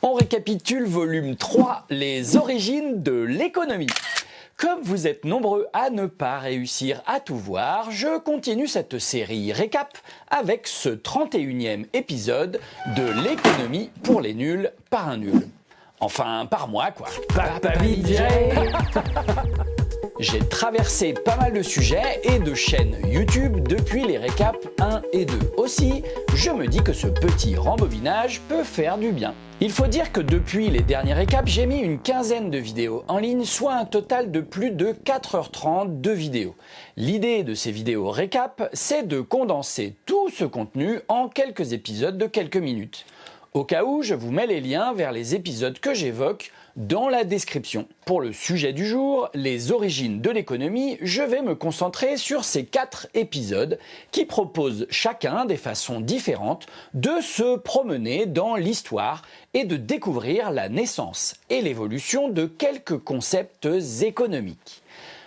On récapitule volume 3, les origines de l'économie. Comme vous êtes nombreux à ne pas réussir à tout voir, je continue cette série récap avec ce 31e épisode de l'économie pour les nuls par un nul. Enfin, par moi quoi. Papa J'ai traversé pas mal de sujets et de chaînes YouTube depuis les récaps 1 et 2. Aussi, je me dis que ce petit rembobinage peut faire du bien. Il faut dire que depuis les derniers récaps, j'ai mis une quinzaine de vidéos en ligne, soit un total de plus de 4h30 de vidéos. L'idée de ces vidéos récap, c'est de condenser tout ce contenu en quelques épisodes de quelques minutes. Au cas où, je vous mets les liens vers les épisodes que j'évoque dans la description. Pour le sujet du jour, les origines de l'économie, je vais me concentrer sur ces quatre épisodes qui proposent chacun des façons différentes de se promener dans l'histoire et de découvrir la naissance et l'évolution de quelques concepts économiques.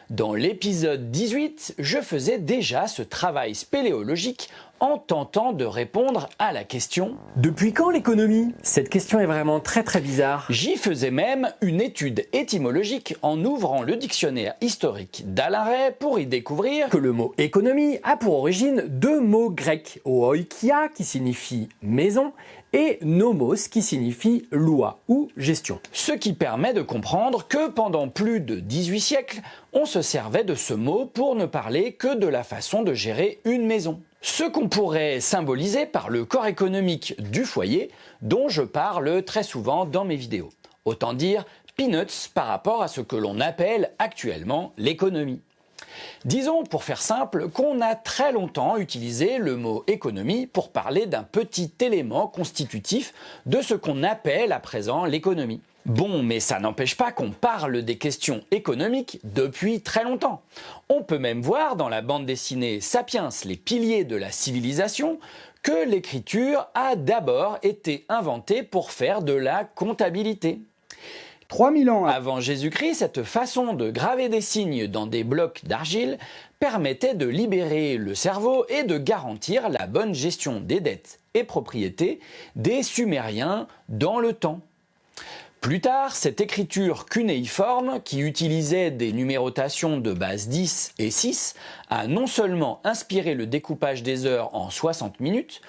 Dans l'épisode 18, je faisais déjà ce travail spéléologique en tentant de répondre à la question « Depuis quand l'économie ?» Cette question est vraiment très très bizarre. J'y faisais même une étude étymologique en ouvrant le dictionnaire historique d'Alain Ray pour y découvrir que le mot économie a pour origine deux mots grecs, oikia qui signifie maison et nomos qui signifie loi ou gestion. Ce qui permet de comprendre que pendant plus de 18 siècles, on se servait de ce mot pour ne parler que de la façon de gérer une maison. Ce qu'on pourrait symboliser par le corps économique du foyer dont je parle très souvent dans mes vidéos. Autant dire peanuts par rapport à ce que l'on appelle actuellement l'économie. Disons, pour faire simple, qu'on a très longtemps utilisé le mot économie pour parler d'un petit élément constitutif de ce qu'on appelle à présent l'économie. Bon, mais ça n'empêche pas qu'on parle des questions économiques depuis très longtemps. On peut même voir dans la bande dessinée Sapiens, les piliers de la civilisation, que l'écriture a d'abord été inventée pour faire de la comptabilité. 3000 ans avant Jésus-Christ, cette façon de graver des signes dans des blocs d'argile permettait de libérer le cerveau et de garantir la bonne gestion des dettes et propriétés des Sumériens dans le temps. Plus tard, cette écriture cunéiforme, qui utilisait des numérotations de base 10 et 6, a non seulement inspiré le découpage des heures en 60 minutes,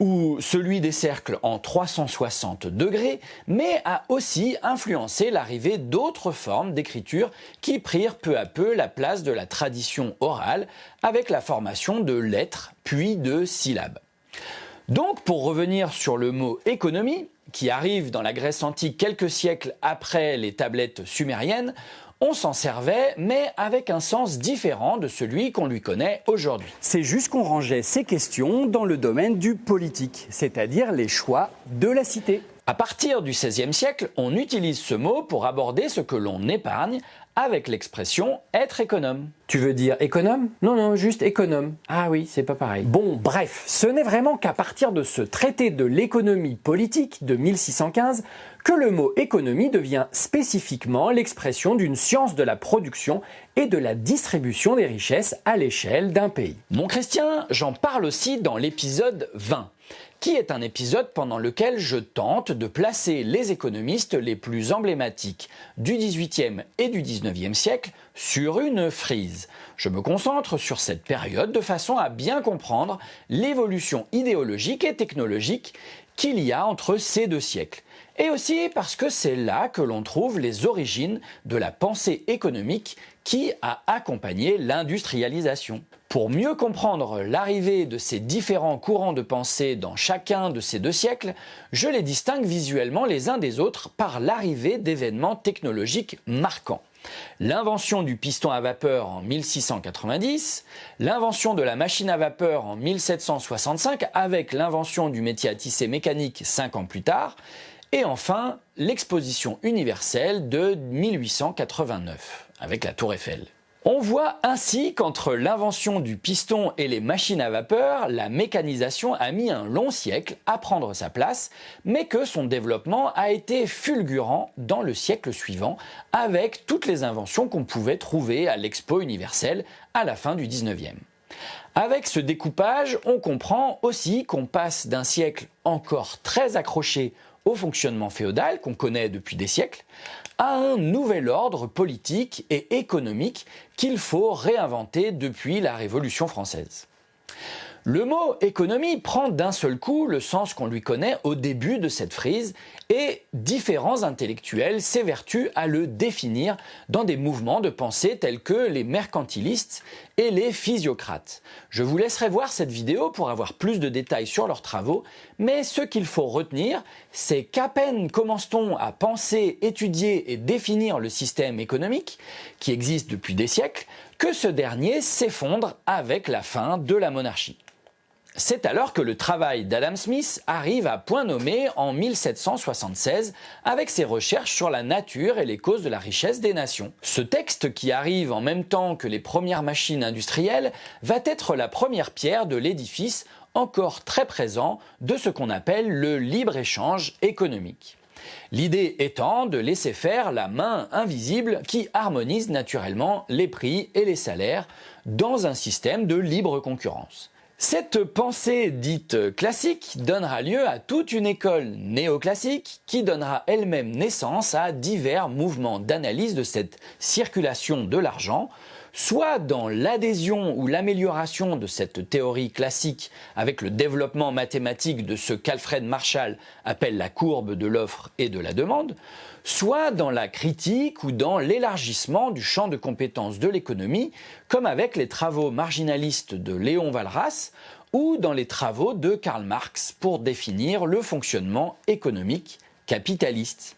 ou celui des cercles en 360 degrés, mais a aussi influencé l'arrivée d'autres formes d'écriture qui prirent peu à peu la place de la tradition orale avec la formation de lettres puis de syllabes. Donc pour revenir sur le mot économie, qui arrive dans la Grèce antique quelques siècles après les tablettes sumériennes, on s'en servait, mais avec un sens différent de celui qu'on lui connaît aujourd'hui. C'est juste qu'on rangeait ces questions dans le domaine du politique, c'est-à-dire les choix de la cité. À partir du XVIe siècle, on utilise ce mot pour aborder ce que l'on épargne avec l'expression être économe. Tu veux dire économe? Non, non, juste économe. Ah oui, c'est pas pareil. Bon, bref, ce n'est vraiment qu'à partir de ce traité de l'économie politique de 1615 que le mot économie devient spécifiquement l'expression d'une science de la production et de la distribution des richesses à l'échelle d'un pays. Mon Christian, j'en parle aussi dans l'épisode 20 qui est un épisode pendant lequel je tente de placer les économistes les plus emblématiques du XVIIIe et du XIXe siècle sur une frise. Je me concentre sur cette période de façon à bien comprendre l'évolution idéologique et technologique qu'il y a entre ces deux siècles. Et aussi parce que c'est là que l'on trouve les origines de la pensée économique qui a accompagné l'industrialisation. Pour mieux comprendre l'arrivée de ces différents courants de pensée dans chacun de ces deux siècles, je les distingue visuellement les uns des autres par l'arrivée d'événements technologiques marquants. L'invention du piston à vapeur en 1690, l'invention de la machine à vapeur en 1765 avec l'invention du métier à tisser mécanique 5 ans plus tard, et enfin l'exposition universelle de 1889 avec la tour Eiffel. On voit ainsi qu'entre l'invention du piston et les machines à vapeur, la mécanisation a mis un long siècle à prendre sa place, mais que son développement a été fulgurant dans le siècle suivant, avec toutes les inventions qu'on pouvait trouver à l'Expo universelle à la fin du 19e. Avec ce découpage, on comprend aussi qu'on passe d'un siècle encore très accroché fonctionnement féodal qu'on connaît depuis des siècles, à un nouvel ordre politique et économique qu'il faut réinventer depuis la Révolution française. Le mot économie prend d'un seul coup le sens qu'on lui connaît au début de cette frise et différents intellectuels s'évertuent à le définir dans des mouvements de pensée tels que les mercantilistes et les physiocrates. Je vous laisserai voir cette vidéo pour avoir plus de détails sur leurs travaux, mais ce qu'il faut retenir, c'est qu'à peine commence-t-on à penser, étudier et définir le système économique, qui existe depuis des siècles, que ce dernier s'effondre avec la fin de la monarchie. C'est alors que le travail d'Adam Smith arrive à point nommé en 1776 avec ses recherches sur la nature et les causes de la richesse des nations. Ce texte, qui arrive en même temps que les premières machines industrielles, va être la première pierre de l'édifice encore très présent de ce qu'on appelle le libre-échange économique. L'idée étant de laisser faire la main invisible qui harmonise naturellement les prix et les salaires dans un système de libre concurrence. Cette pensée dite classique donnera lieu à toute une école néoclassique qui donnera elle-même naissance à divers mouvements d'analyse de cette circulation de l'argent, soit dans l'adhésion ou l'amélioration de cette théorie classique avec le développement mathématique de ce qu'Alfred Marshall appelle la courbe de l'offre et de la demande, soit dans la critique ou dans l'élargissement du champ de compétences de l'économie, comme avec les travaux marginalistes de Léon Walras ou dans les travaux de Karl Marx pour définir le fonctionnement économique capitaliste.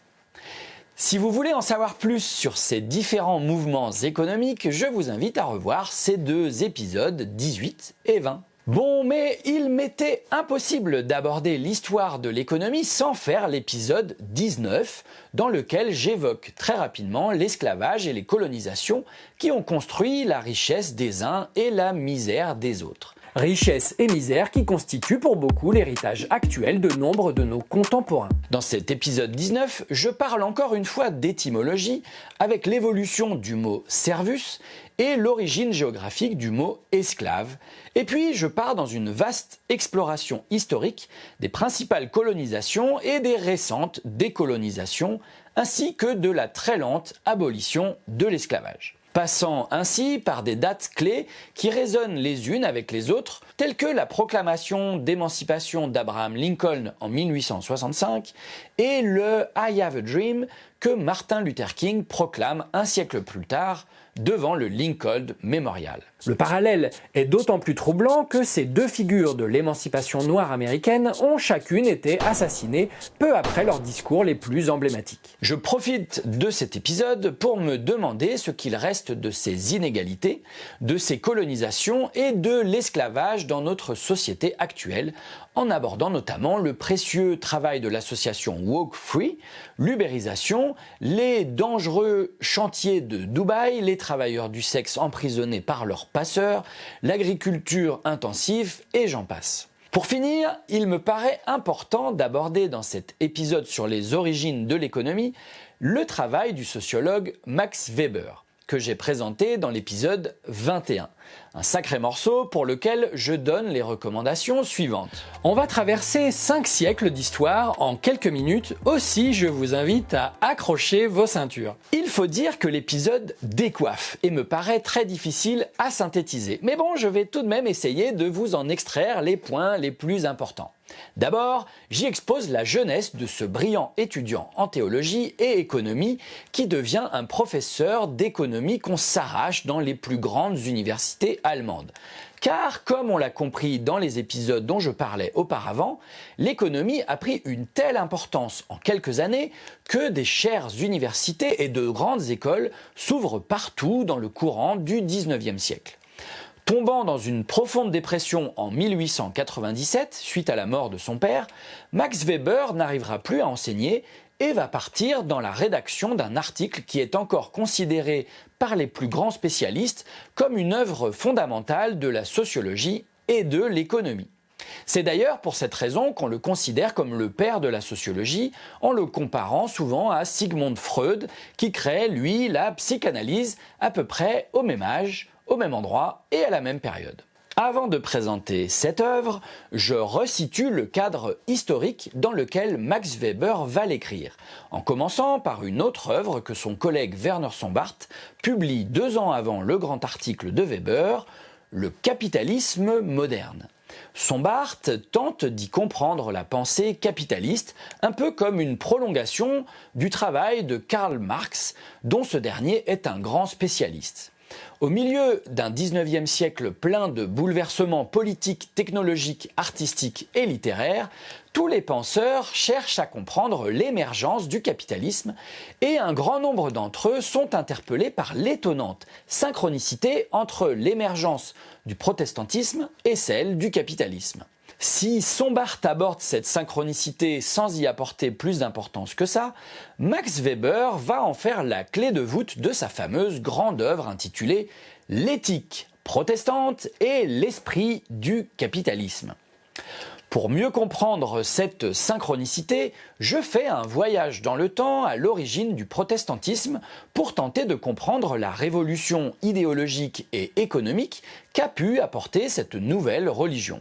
Si vous voulez en savoir plus sur ces différents mouvements économiques, je vous invite à revoir ces deux épisodes 18 et 20. Bon, mais il m'était impossible d'aborder l'histoire de l'économie sans faire l'épisode 19, dans lequel j'évoque très rapidement l'esclavage et les colonisations qui ont construit la richesse des uns et la misère des autres richesse et misère qui constituent pour beaucoup l'héritage actuel de nombre de nos contemporains. Dans cet épisode 19, je parle encore une fois d'étymologie avec l'évolution du mot servus et l'origine géographique du mot esclave. Et puis je pars dans une vaste exploration historique des principales colonisations et des récentes décolonisations, ainsi que de la très lente abolition de l'esclavage passant ainsi par des dates clés qui résonnent les unes avec les autres, telles que la proclamation d'émancipation d'Abraham Lincoln en 1865 et le I Have a Dream que Martin Luther King proclame un siècle plus tard devant le Lincoln Memorial. Le parallèle est d'autant plus troublant que ces deux figures de l'émancipation noire américaine ont chacune été assassinées peu après leurs discours les plus emblématiques. Je profite de cet épisode pour me demander ce qu'il reste de ces inégalités, de ces colonisations et de l'esclavage dans notre société actuelle, en abordant notamment le précieux travail de l'association Walk Free, l'ubérisation, les dangereux chantiers de Dubaï, les travailleurs du sexe emprisonnés par leurs passeurs, l'agriculture intensive et j'en passe. Pour finir, il me paraît important d'aborder dans cet épisode sur les origines de l'économie le travail du sociologue Max Weber que j'ai présenté dans l'épisode 21. Un sacré morceau pour lequel je donne les recommandations suivantes. On va traverser 5 siècles d'histoire en quelques minutes, aussi je vous invite à accrocher vos ceintures. Il faut dire que l'épisode décoiffe et me paraît très difficile à synthétiser. Mais bon, je vais tout de même essayer de vous en extraire les points les plus importants. D'abord, j'y expose la jeunesse de ce brillant étudiant en théologie et économie qui devient un professeur d'économie qu'on s'arrache dans les plus grandes universités allemandes. Car, comme on l'a compris dans les épisodes dont je parlais auparavant, l'économie a pris une telle importance en quelques années que des chères universités et de grandes écoles s'ouvrent partout dans le courant du 19e siècle. Tombant dans une profonde dépression en 1897, suite à la mort de son père, Max Weber n'arrivera plus à enseigner et va partir dans la rédaction d'un article qui est encore considéré par les plus grands spécialistes comme une œuvre fondamentale de la sociologie et de l'économie. C'est d'ailleurs pour cette raison qu'on le considère comme le père de la sociologie, en le comparant souvent à Sigmund Freud, qui crée, lui, la psychanalyse à peu près au même âge, au même endroit et à la même période. Avant de présenter cette œuvre, je resitue le cadre historique dans lequel Max Weber va l'écrire, en commençant par une autre œuvre que son collègue Werner Sombart publie deux ans avant le grand article de Weber, Le capitalisme moderne. Sombart tente d'y comprendre la pensée capitaliste, un peu comme une prolongation du travail de Karl Marx, dont ce dernier est un grand spécialiste. Au milieu d'un 19e siècle plein de bouleversements politiques, technologiques, artistiques et littéraires, tous les penseurs cherchent à comprendre l'émergence du capitalisme et un grand nombre d'entre eux sont interpellés par l'étonnante synchronicité entre l'émergence du protestantisme et celle du capitalisme. Si Sombart aborde cette synchronicité sans y apporter plus d'importance que ça, Max Weber va en faire la clé de voûte de sa fameuse grande œuvre intitulée L'éthique protestante et l'esprit du capitalisme. Pour mieux comprendre cette synchronicité, je fais un voyage dans le temps à l'origine du protestantisme pour tenter de comprendre la révolution idéologique et économique qu'a pu apporter cette nouvelle religion,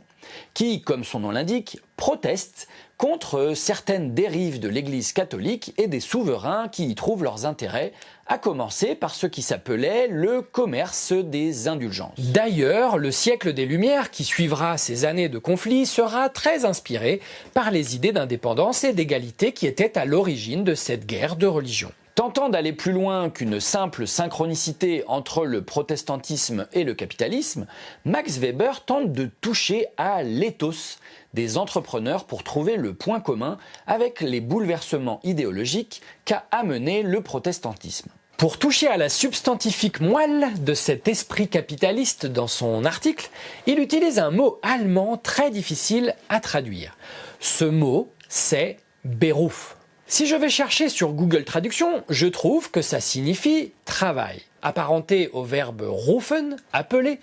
qui, comme son nom l'indique, proteste contre certaines dérives de l'Église catholique et des souverains qui y trouvent leurs intérêts, à commencer par ce qui s'appelait le commerce des indulgences. D'ailleurs, le siècle des Lumières qui suivra ces années de conflit sera très inspiré par les idées d'indépendance et d'égalité qui étaient à l'origine de cette guerre de religion. Tentant d'aller plus loin qu'une simple synchronicité entre le protestantisme et le capitalisme, Max Weber tente de toucher à l'éthos des entrepreneurs pour trouver le point commun avec les bouleversements idéologiques qu'a amené le protestantisme. Pour toucher à la substantifique moelle de cet esprit capitaliste dans son article, il utilise un mot allemand très difficile à traduire. Ce mot, c'est Beruf. Si je vais chercher sur Google Traduction, je trouve que ça signifie travail. Apparenté au verbe rufen, appeler,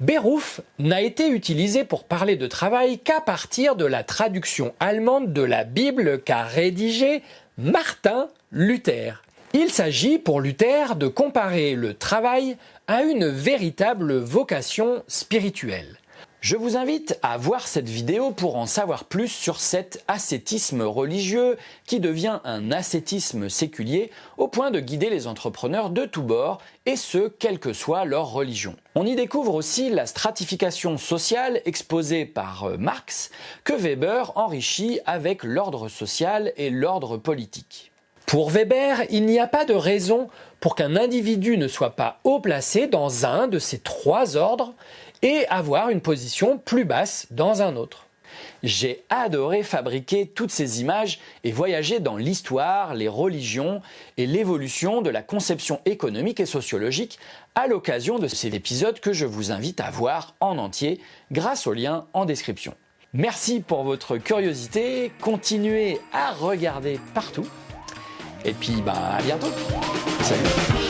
Beruf n'a été utilisé pour parler de travail qu'à partir de la traduction allemande de la Bible qu'a rédigée Martin Luther. Il s'agit pour Luther de comparer le travail à une véritable vocation spirituelle. Je vous invite à voir cette vidéo pour en savoir plus sur cet ascétisme religieux qui devient un ascétisme séculier au point de guider les entrepreneurs de tous bords et ce, quelle que soit leur religion. On y découvre aussi la stratification sociale exposée par euh, Marx que Weber enrichit avec l'ordre social et l'ordre politique. Pour Weber, il n'y a pas de raison pour qu'un individu ne soit pas haut placé dans un de ces trois ordres et avoir une position plus basse dans un autre. J'ai adoré fabriquer toutes ces images et voyager dans l'histoire, les religions et l'évolution de la conception économique et sociologique à l'occasion de cet épisode que je vous invite à voir en entier grâce au lien en description. Merci pour votre curiosité, continuez à regarder partout et puis bah à bientôt. Salut